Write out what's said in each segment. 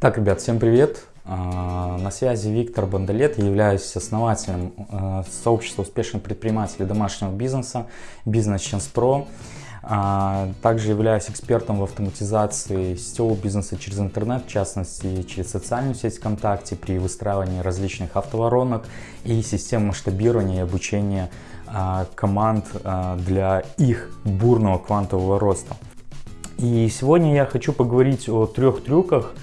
Так, ребят, всем привет! А, на связи Виктор Бандалет, я являюсь основателем а, сообщества успешных предпринимателей домашнего бизнеса Business Chance Pro. А, также являюсь экспертом в автоматизации сетевого бизнеса через интернет, в частности через социальную сеть ВКонтакте при выстраивании различных автоворонок и систем масштабирования и обучения команд для их бурного квантового роста. И сегодня я хочу поговорить о трех трюках,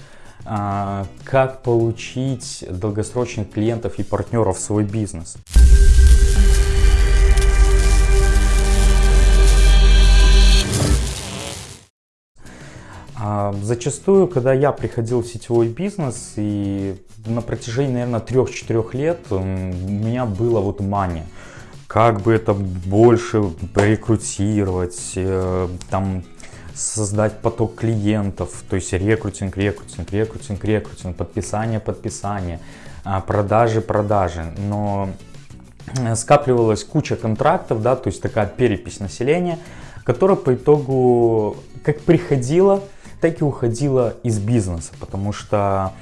как получить долгосрочных клиентов и партнеров в свой бизнес. А, зачастую, когда я приходил в сетевой бизнес, и на протяжении, наверное, 3-4 лет у меня было вот мания. Как бы это больше рекрутировать, э, там, создать поток клиентов, то есть рекрутинг, рекрутинг, рекрутинг, рекрутинг, подписание, подписание, а, продажи, продажи. Но э, скапливалась куча контрактов, да, то есть такая перепись населения, которая по итогу как приходила, так и уходила из бизнеса, потому что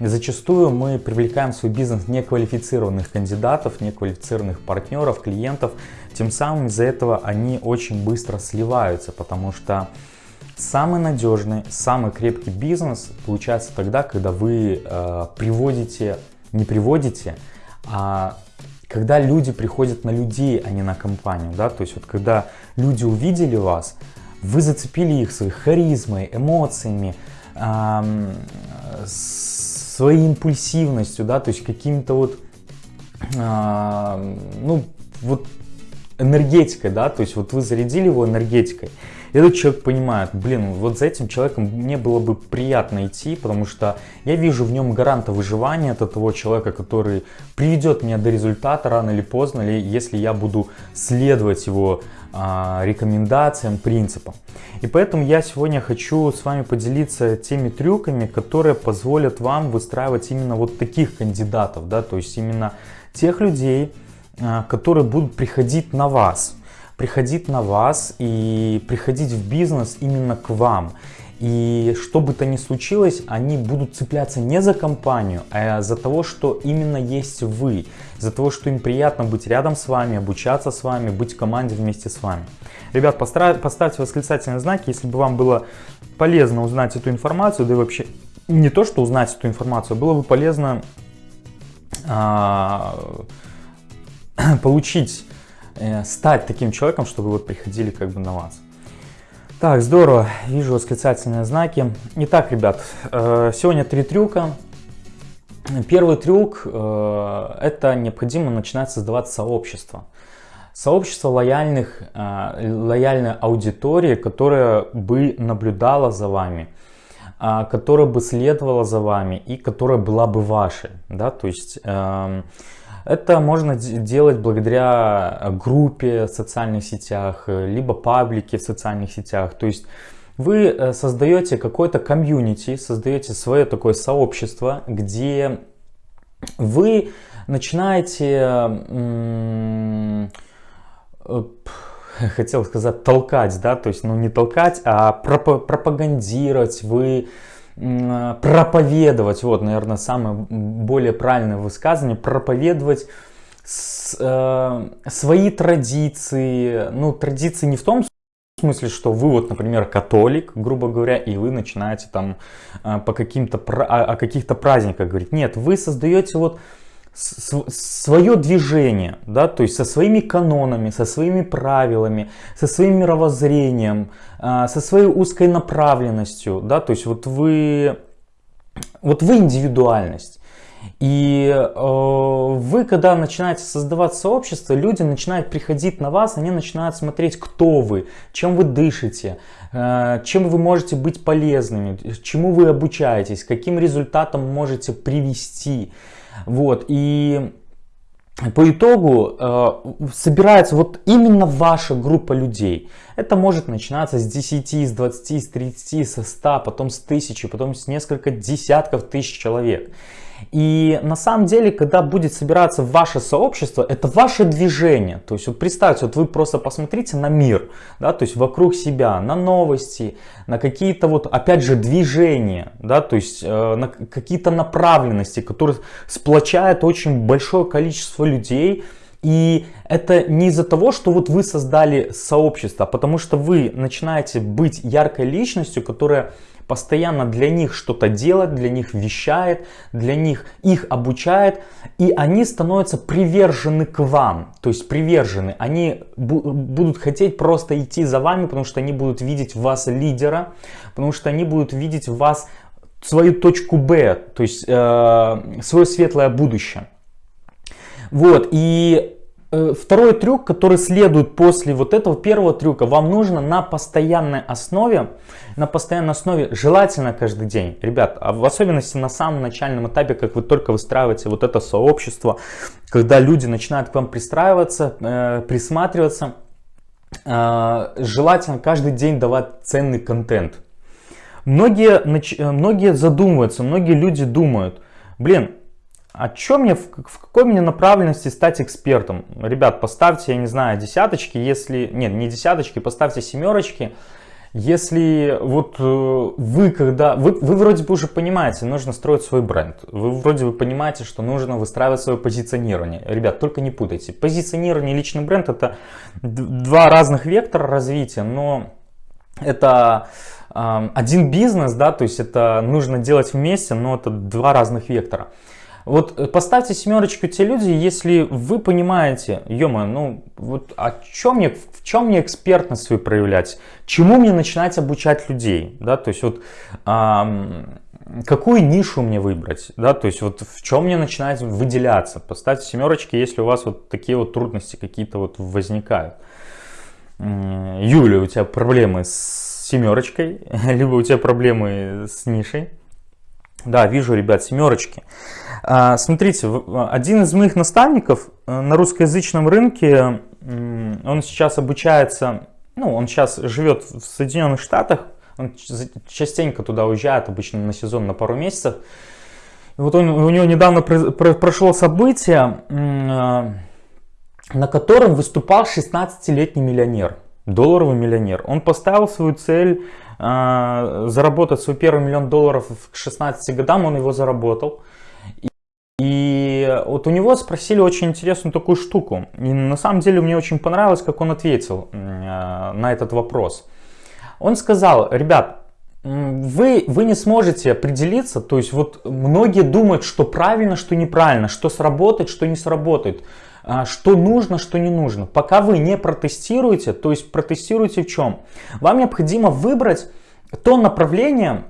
зачастую мы привлекаем в свой бизнес неквалифицированных кандидатов, неквалифицированных партнеров, клиентов, тем самым из-за этого они очень быстро сливаются, потому что Самый надежный, самый крепкий бизнес получается тогда, когда вы э, приводите, не приводите, а когда люди приходят на людей, а не на компанию, да, то есть вот когда люди увидели вас, вы зацепили их своей харизмой, эмоциями, э, своей импульсивностью, да, то есть каким-то вот, э, ну, вот энергетикой, да, то есть вот вы зарядили его энергетикой, этот человек понимает, блин, вот за этим человеком мне было бы приятно идти, потому что я вижу в нем гаранта выживания от того человека, который приведет меня до результата рано или поздно, или если я буду следовать его а, рекомендациям, принципам. И поэтому я сегодня хочу с вами поделиться теми трюками, которые позволят вам выстраивать именно вот таких кандидатов, да, то есть именно тех людей, а, которые будут приходить на вас приходить на вас и приходить в бизнес именно к вам. И что бы то ни случилось, они будут цепляться не за компанию, а за того, что именно есть вы. За того, что им приятно быть рядом с вами, обучаться с вами, быть в команде вместе с вами. Ребят, поставьте восклицательные знаки, если бы вам было полезно узнать эту информацию, да и вообще не то, что узнать эту информацию, было бы полезно а, получить Э, стать таким человеком, чтобы вот приходили как бы на вас. Так, здорово, вижу восклицательные знаки. Итак, ребят, э, сегодня три трюка. Первый трюк э, – это необходимо начинать создавать сообщество. Сообщество лояльных, лояльной аудитории, которая бы наблюдала за вами, которая бы следовала за вами и которая была бы вашей. Да? То есть эм, это можно делать благодаря э, группе в социальных сетях, э, либо паблике в социальных сетях. То есть вы э, создаете какой-то комьюнити, создаете свое такое сообщество, где вы начинаете, хотел сказать, толкать, да, то есть, ну не толкать, а пропагандировать, вы проповедовать, вот, наверное, самое более правильное высказывание, проповедовать с, э, свои традиции, ну, традиции не в том смысле, что вы вот, например, католик, грубо говоря, и вы начинаете там э, по каким-то, о, о каких-то праздниках говорить. Нет, вы создаете вот свое движение, да, то есть со своими канонами, со своими правилами, со своим мировоззрением, а, со своей узкой направленностью, да, то есть вот вы, вот вы индивидуальность. И э, вы, когда начинаете создавать сообщество, люди начинают приходить на вас, они начинают смотреть, кто вы, чем вы дышите, э, чем вы можете быть полезными, чему вы обучаетесь, каким результатом можете привести. Вот, и по итогу э, собирается вот именно ваша группа людей. Это может начинаться с 10, с 20, с 30, со 100, потом с 1000, потом с несколько десятков тысяч человек. И на самом деле, когда будет собираться ваше сообщество, это ваше движение. То есть вот представьте, вот вы просто посмотрите на мир, да, то есть вокруг себя, на новости, на какие-то вот, опять же, движения, да, то есть э, на какие-то направленности, которые сплочают очень большое количество людей. И это не из-за того, что вот вы создали сообщество, а потому что вы начинаете быть яркой личностью, которая постоянно для них что-то делает, для них вещает, для них их обучает, и они становятся привержены к вам, то есть привержены, они будут хотеть просто идти за вами, потому что они будут видеть в вас лидера, потому что они будут видеть в вас свою точку Б, то есть э, свое светлое будущее. Вот, и второй трюк, который следует после вот этого первого трюка, вам нужно на постоянной основе, на постоянной основе, желательно каждый день, ребят, а в особенности на самом начальном этапе, как вы только выстраиваете вот это сообщество, когда люди начинают к вам пристраиваться, э, присматриваться, э, желательно каждый день давать ценный контент. Многие, э, многие задумываются, многие люди думают, блин, а что мне, в, в какой мне направленности стать экспертом? Ребят, поставьте, я не знаю, десяточки, если... Нет, не десяточки, поставьте семерочки. Если вот э, вы когда... Вы, вы вроде бы уже понимаете, нужно строить свой бренд. Вы вроде бы понимаете, что нужно выстраивать свое позиционирование. Ребят, только не путайте. Позиционирование и личный бренд это два разных вектора развития, но это э, один бизнес, да, то есть это нужно делать вместе, но это два разных вектора. Вот э, поставьте семерочку те люди, если вы понимаете, ё ну вот а чем мне, в чем мне экспертность свою проявлять, чему мне начинать обучать людей, да, то есть вот эм, какую нишу мне выбрать, да, то есть вот в чем мне начинать выделяться, поставьте семерочки, если у вас вот такие вот трудности какие-то вот возникают. Юля, у тебя проблемы с семерочкой, либо у тебя проблемы с нишей. Да, вижу, ребят, семерочки. А, смотрите, один из моих наставников э, на русскоязычном рынке, он сейчас обучается, ну, он сейчас живет в Соединенных Штатах, он частенько туда уезжает, обычно на сезон на пару месяцев. И вот он, у него недавно прошло событие, э, на котором выступал 16-летний миллионер, долларовый миллионер. Он поставил свою цель э, заработать свой первый миллион долларов к 16 годам, он его заработал. И вот у него спросили очень интересную такую штуку. И на самом деле мне очень понравилось, как он ответил э, на этот вопрос. Он сказал, ребят, вы, вы не сможете определиться, то есть вот многие думают, что правильно, что неправильно, что сработает, что не сработает, что нужно, что не нужно. Пока вы не протестируете, то есть протестируете в чем? Вам необходимо выбрать то направление,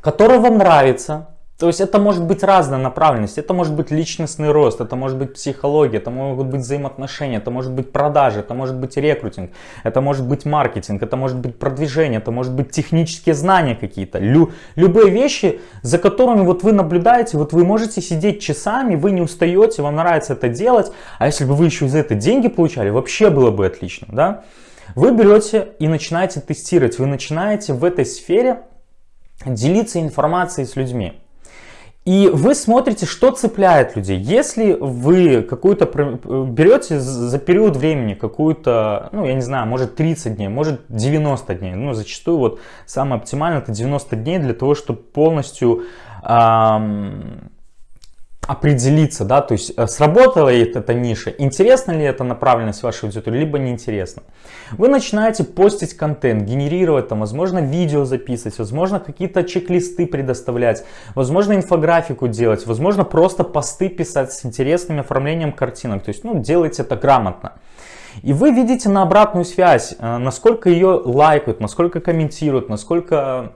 которое вам нравится, то есть это может быть разная направленность, это может быть личностный рост, это может быть психология, это могут быть взаимоотношения, это может быть продажи, это может быть рекрутинг, это может быть маркетинг, это может быть продвижение, это может быть технические знания какие-то. Лю, любые вещи, за которыми вот вы наблюдаете, вот вы можете сидеть часами, вы не устаете, вам нравится это делать, а если бы вы еще за это деньги получали, вообще было бы отлично, да? Вы берете и начинаете тестировать, вы начинаете в этой сфере делиться информацией с людьми. И вы смотрите, что цепляет людей. Если вы какую-то берете за период времени какую-то, ну я не знаю, может 30 дней, может 90 дней, ну зачастую вот самое оптимальное это 90 дней для того, чтобы полностью эм, определиться, да, то есть э, сработала ли эта ниша, интересна ли эта направленность вашей аудитории, либо неинтересна. Вы начинаете постить контент, генерировать там, возможно, видео записывать, возможно, какие-то чек-листы предоставлять, возможно, инфографику делать, возможно, просто посты писать с интересным оформлением картинок, то есть, ну, делайте это грамотно. И вы видите на обратную связь, э, насколько ее лайкают, насколько комментируют, насколько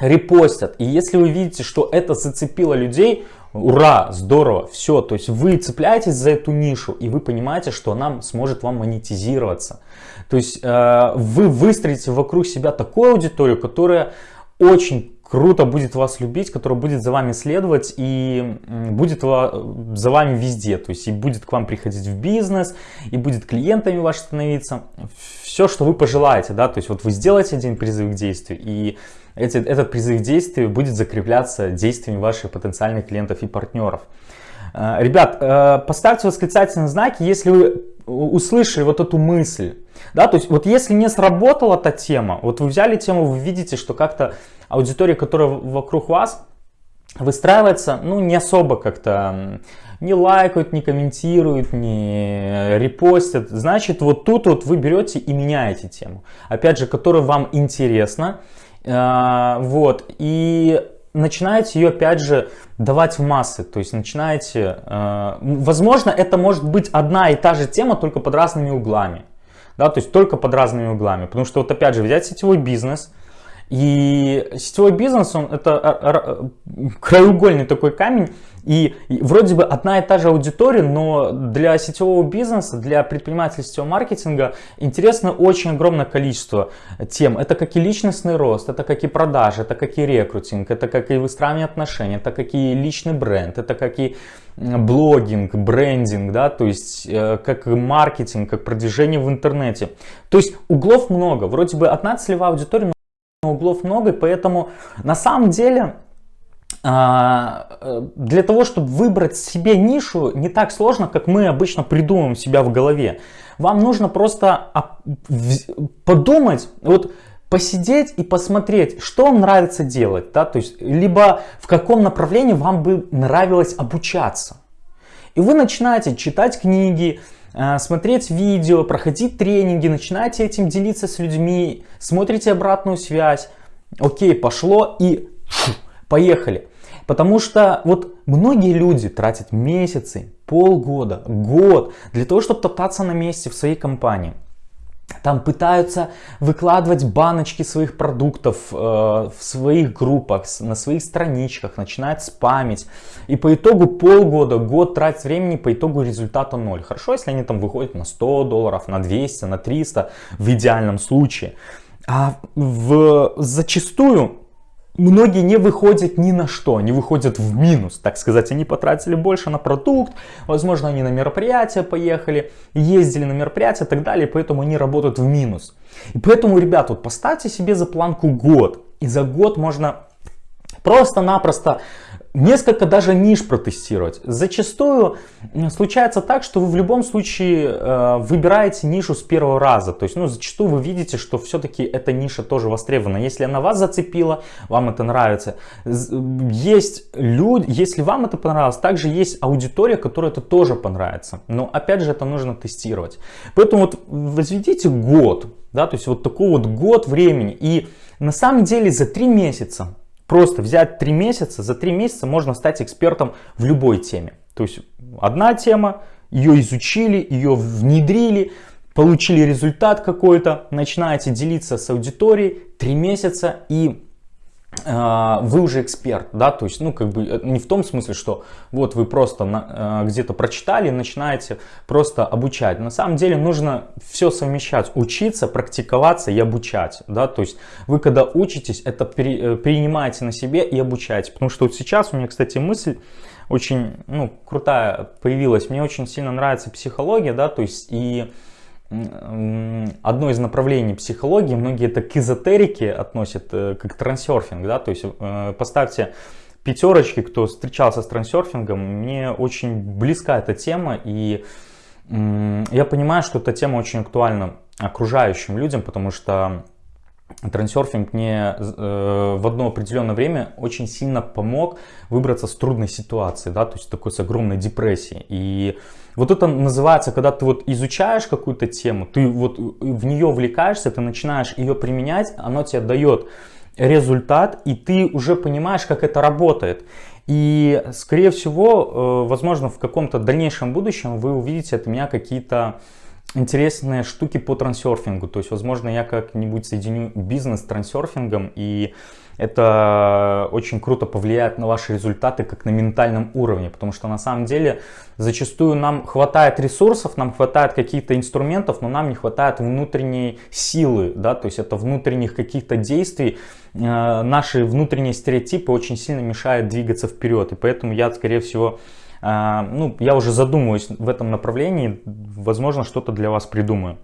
репостят. И если вы видите, что это зацепило людей, ура, здорово, все. То есть вы цепляетесь за эту нишу и вы понимаете, что она сможет вам монетизироваться. То есть э, вы выстроите вокруг себя такую аудиторию, которая очень круто будет вас любить, который будет за вами следовать и будет за вами везде. То есть и будет к вам приходить в бизнес, и будет клиентами ваш становиться. Все, что вы пожелаете, да, то есть вот вы сделаете один призыв к действию, и эти, этот призыв к будет закрепляться действиями ваших потенциальных клиентов и партнеров. Э, ребят, э, поставьте восклицательные знаки, если вы услышали вот эту мысль. Да, то есть вот если не сработала эта тема, вот вы взяли тему, вы видите, что как-то аудитория, которая вокруг вас выстраивается, ну не особо как-то не лайкают, не комментируют, не репостят. Значит, вот тут вот вы берете и меняете тему. Опять же, которая вам интересна. Э, вот. И начинаете ее опять же давать в массы, то есть начинаете, э, возможно это может быть одна и та же тема, только под разными углами, да, то есть только под разными углами, потому что вот опять же взять сетевой бизнес, и сетевой бизнес, он это краеугольный такой камень, и, вроде бы одна и та же аудитория, но для сетевого бизнеса, для предпринимателей сетевого маркетинга интересно очень огромное количество тем. Это как и личностный рост, это как и продажи, это как и рекрутинг, это как и выстраивание отношений, это как и личный бренд, это как и блогинг, брендинг, да, то есть э, как маркетинг, как продвижение в интернете. То есть углов много, вроде бы одна целевая аудитория, но углов много, и поэтому на самом деле а, э, для того, чтобы выбрать себе нишу, не так сложно, как мы обычно придумываем себя в голове. Вам нужно просто подумать, вот посидеть и посмотреть, что вам нравится делать, да, то есть, либо в каком направлении вам бы нравилось обучаться. И вы начинаете читать книги, смотреть видео, проходить тренинги, начинаете этим делиться с людьми, смотрите обратную связь, окей, пошло и поехали. Потому что вот многие люди тратят месяцы, полгода, год для того, чтобы топтаться на месте в своей компании. Там пытаются выкладывать баночки своих продуктов э, в своих группах, на своих страничках, начинают спамить. И по итогу полгода, год тратить времени, по итогу результата ноль. Хорошо, если они там выходят на 100 долларов, на 200, на 300 в идеальном случае. А в, зачастую многие не выходят ни на что, они выходят в минус, так сказать, они потратили больше на продукт, возможно, они на мероприятия поехали, ездили на мероприятия и так далее, поэтому они работают в минус. И поэтому, ребят, вот поставьте себе за планку год, и за год можно просто-напросто несколько даже ниш протестировать. Зачастую случается так, что вы в любом случае э, выбираете нишу с первого раза. То есть, ну, зачастую вы видите, что все-таки эта ниша тоже востребована. Если она вас зацепила, вам это нравится. Есть люди, если вам это понравилось, также есть аудитория, которой это тоже понравится. Но опять же, это нужно тестировать. Поэтому вот возведите год, да, то есть вот такой вот год времени. И на самом деле за три месяца Просто взять 3 месяца, за 3 месяца можно стать экспертом в любой теме. То есть одна тема, ее изучили, ее внедрили, получили результат какой-то, начинаете делиться с аудиторией 3 месяца и вы уже эксперт, да, то есть, ну, как бы, э, не в том смысле, что вот вы просто э, где-то прочитали, начинаете просто обучать. На самом деле нужно все совмещать, учиться, практиковаться и обучать, да, то есть вы когда учитесь, это э, принимаете на себе и обучаете, потому что вот сейчас у меня, кстати, мысль очень, ну, крутая появилась, мне очень сильно нравится психология, да, то есть и одно из направлений психологии, многие это к эзотерике относят, э, как трансерфинг, да, то есть э, поставьте пятерочки, кто встречался с трансерфингом, мне очень близка эта тема, и я понимаю, что эта тема очень актуальна окружающим людям, потому что трансерфинг мне э, в одно определенное время очень сильно помог выбраться с трудной ситуации, да, то есть такой с огромной депрессией. И вот это называется, когда ты вот изучаешь какую-то тему, ты вот в нее вовлекаешься, ты начинаешь ее применять, оно тебе дает результат, и ты уже понимаешь, как это работает. И, скорее всего, э, возможно, в каком-то дальнейшем будущем вы увидите от меня какие-то интересные штуки по трансерфингу. То есть, возможно, я как-нибудь соединю бизнес с трансерфингом и это очень круто повлияет на ваши результаты как на ментальном уровне, потому что на самом деле зачастую нам хватает ресурсов, нам хватает каких-то инструментов, но нам не хватает внутренней силы, да, то есть это внутренних каких-то действий, э, наши внутренние стереотипы очень сильно мешают двигаться вперед, и поэтому я, скорее всего, ну, я уже задумываюсь в этом направлении, возможно, что-то для вас придумаю.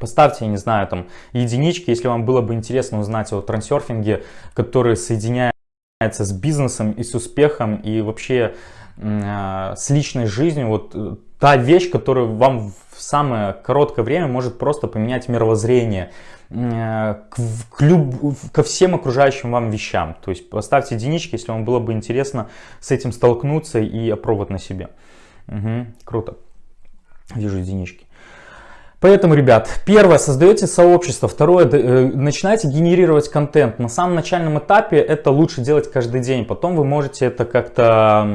Поставьте, я не знаю, там единички, если вам было бы интересно узнать о трансерфинге, который соединяется с бизнесом и с успехом и вообще э, с личной жизнью. Вот э, та вещь, которая вам в самое короткое время может просто поменять мировоззрение к, к люб, ко всем окружающим вам вещам. То есть поставьте единички, если вам было бы интересно с этим столкнуться и опробовать на себе. Угу, круто. Вижу единички. Поэтому, ребят, первое, создаете сообщество, второе, э, начинайте генерировать контент. На самом начальном этапе это лучше делать каждый день, потом вы можете это как-то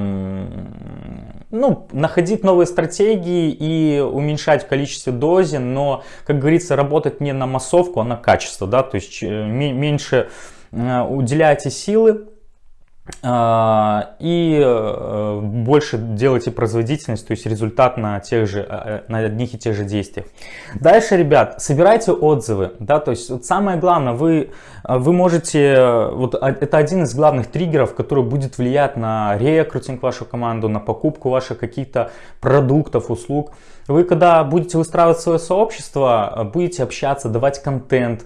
ну, находить новые стратегии и уменьшать в количестве дозе, но, как говорится, работать не на массовку, а на качество, да, то есть э, меньше э, уделяйте силы и э, больше делайте производительность, то есть результат на, тех же, э, на одних и тех же действиях. Дальше, ребят, собирайте отзывы, да, то есть вот самое главное, вы, э, вы можете, вот а, это один из главных триггеров, который будет влиять на рекрутинг вашу команду, на покупку ваших каких-то продуктов, услуг. Вы когда будете выстраивать свое сообщество, будете общаться, давать контент, Э,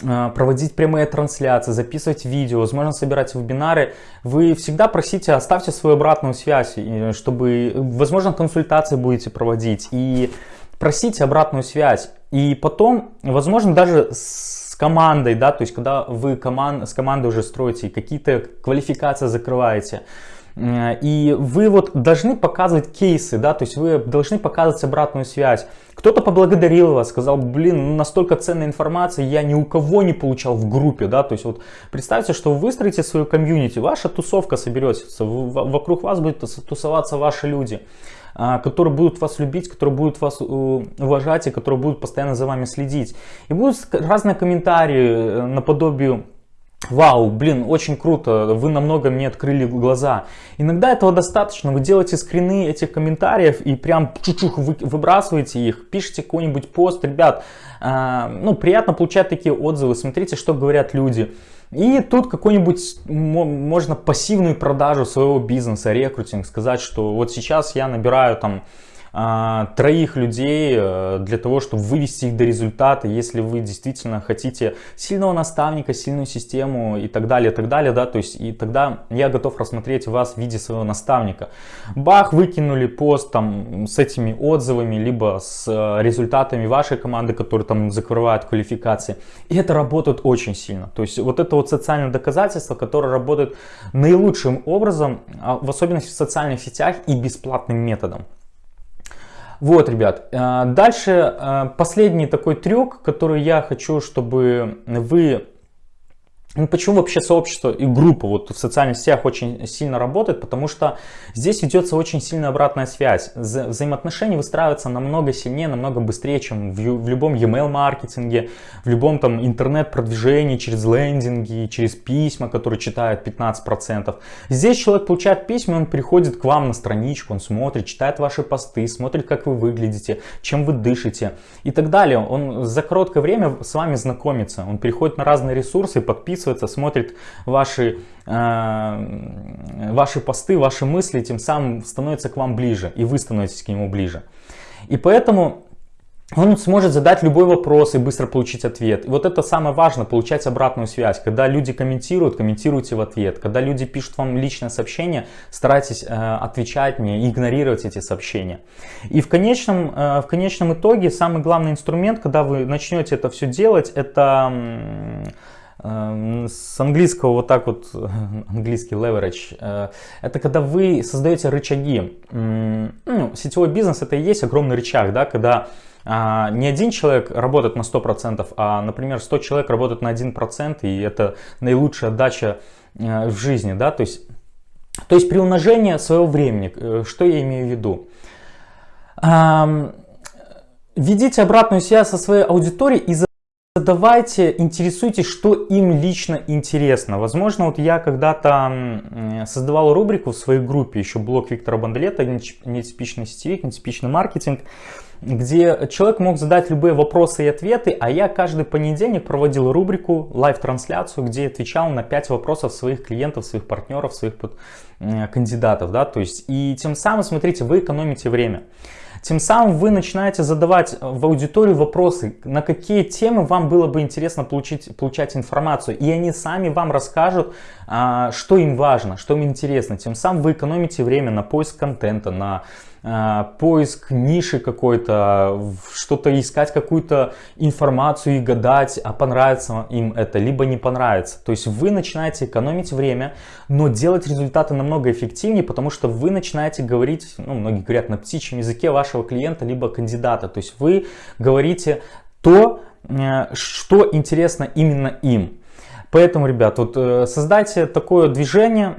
проводить прямые трансляции, записывать видео, возможно собирать вебинары, вы всегда просите, оставьте свою обратную связь, чтобы, возможно, консультации будете проводить. И просите обратную связь. И потом, возможно, даже с командой, да, то есть когда вы команд, с командой уже строите, какие-то квалификации закрываете, Э, и вы вот должны показывать кейсы, да, то есть вы должны показывать обратную связь. Кто-то поблагодарил вас, сказал, блин, ну, настолько ценная информация, я ни у кого не получал в группе, да, то есть вот представьте, что вы выстроите свою комьюнити, ваша тусовка соберется, вокруг вас будет тусоваться ваши люди а, которые будут вас любить, которые будут вас э, уважать и которые будут постоянно за вами следить. И будут разные комментарии э, наподобие Вау, блин, очень круто, вы намного мне открыли глаза. Иногда этого достаточно, вы делаете скрины этих комментариев и прям чуть-чуть вы, выбрасываете их, пишите какой-нибудь пост. Ребят, э, ну приятно получать такие отзывы, смотрите, что говорят люди. И тут какой-нибудь, можно пассивную продажу своего бизнеса, рекрутинг, сказать, что вот сейчас я набираю там троих людей э, для того, чтобы вывести их до результата, если вы действительно хотите сильного наставника, сильную систему и так далее, и так далее, да, то есть и тогда я готов рассмотреть вас в виде своего наставника. Бах, выкинули пост там с этими отзывами, либо с э, результатами вашей команды, которые там закрывают квалификации, и это работает очень сильно, то есть вот это вот социальное доказательство, которое работает наилучшим образом, а в особенности в социальных сетях и бесплатным методом. Вот, ребят, э, дальше э, последний такой трюк, который я хочу, чтобы вы ну, почему вообще сообщество и группа вот в социальных сетях очень сильно работает? Потому что здесь ведется очень сильная обратная связь. Вза взаимоотношения выстраиваются намного сильнее, намного быстрее, чем в, в любом e-mail маркетинге, в любом там интернет-продвижении, через лендинги, через письма, которые читают 15%. Здесь человек получает письма, он приходит к вам на страничку, он смотрит, читает ваши посты, смотрит, как вы выглядите, чем вы дышите и так далее. Он за короткое время с вами знакомится, он переходит на разные ресурсы, подписывается подписывается, смотрит ваши, э, ваши посты, ваши мысли, тем самым становится к вам ближе, и вы становитесь к нему ближе. И поэтому он сможет задать любой вопрос и быстро получить ответ. И вот это самое важное, получать обратную связь. Когда люди комментируют, комментируйте в ответ. Когда люди пишут вам личное сообщение, старайтесь э, отвечать мне, игнорировать эти сообщения. И в конечном, э, в конечном итоге самый главный инструмент, когда вы начнете это все делать, это с английского вот так вот, английский leverage, э, это когда вы создаете рычаги. Ну, сетевой бизнес это и есть огромный рычаг, да, когда а, не один человек работает на 100%, а, например, 100 человек работают на 1%, и это наилучшая отдача э, в жизни, да, то есть, то есть при умножении своего времени, э, что я имею в виду? Введите обратную связь со своей аудиторией и Задавайте, интересуйтесь, что им лично интересно. Возможно, вот я когда-то создавал рубрику в своей группе, еще блог Виктора Бандлета, нетипичный сетевик, нетипичный маркетинг, где человек мог задать любые вопросы и ответы, а я каждый понедельник проводил рубрику, live-трансляцию, где отвечал на 5 вопросов своих клиентов, своих партнеров, своих кандидатов. Да? То есть, и тем самым, смотрите, вы экономите время. Тем самым вы начинаете задавать в аудиторию вопросы, на какие темы вам было бы интересно получить, получать информацию. И они сами вам расскажут, а, что им важно, что им интересно. Тем самым вы экономите время на поиск контента, на поиск ниши какой-то, что-то искать, какую-то информацию и гадать, а понравится им это, либо не понравится. То есть вы начинаете экономить время, но делать результаты намного эффективнее, потому что вы начинаете говорить, ну, многие говорят на птичьем языке вашего клиента, либо кандидата. То есть вы говорите то, э, что интересно именно им. Поэтому, ребят, вот э, создайте такое движение,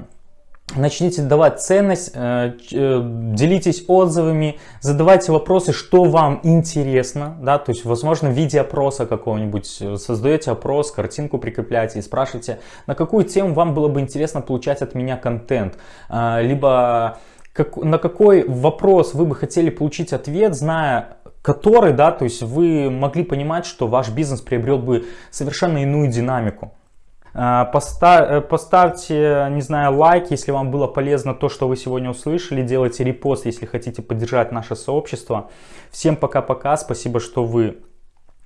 Начните давать ценность, э, э, делитесь отзывами, задавайте вопросы, что вам интересно, да, то есть, возможно, в виде опроса какого-нибудь, э, создаете опрос, картинку прикрепляете и спрашиваете, на какую тему вам было бы интересно получать от меня контент, либо как, на какой вопрос вы бы хотели получить ответ, зная который, да, то есть вы могли понимать, что ваш бизнес приобрел бы совершенно иную динамику. Э, поставьте, не знаю, лайк, если вам было полезно то, что вы сегодня услышали. Делайте репост, если хотите поддержать наше сообщество. Всем пока-пока. Спасибо, что вы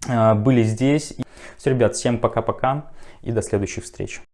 э, были здесь. Все, ребят, всем пока-пока и до следующих встреч.